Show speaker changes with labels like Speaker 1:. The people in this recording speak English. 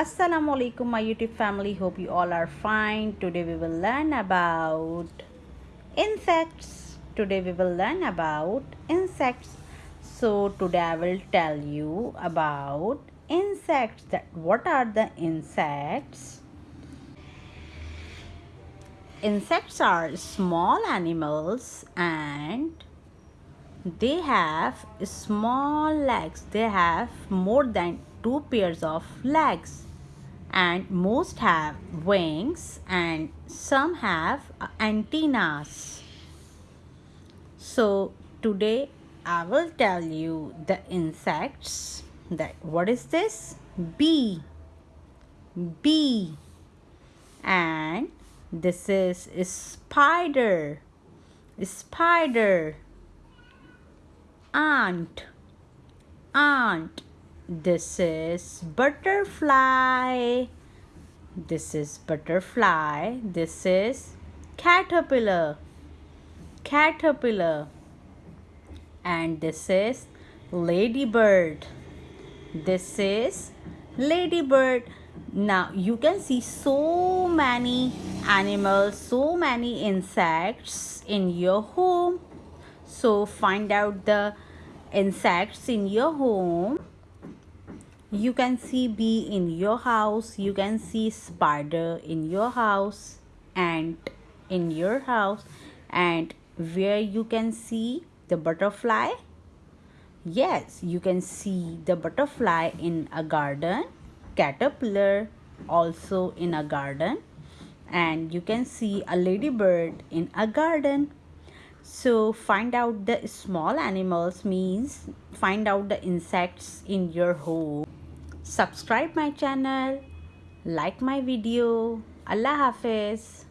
Speaker 1: Assalamu alaikum my YouTube family. Hope you all are fine. Today we will learn about insects. Today we will learn about insects. So today I will tell you about insects. That what are the insects? Insects are small animals and they have small legs. They have more than two pairs of legs and most have wings and some have uh, antennas. So today I will tell you the insects that what is this? Bee. Bee. And this is a spider. A spider. Ant. Ant this is butterfly. This is butterfly. This is caterpillar. Caterpillar. And this is ladybird. This is ladybird. Now you can see so many animals so many insects in your home. So find out the insects in your home you can see bee in your house you can see spider in your house ant in your house and where you can see the butterfly? Yes you can see the butterfly in a garden caterpillar also in a garden and you can see a ladybird in a garden. So find out the small animals means find out the insects in your home subscribe my channel like my video. Allah hafiz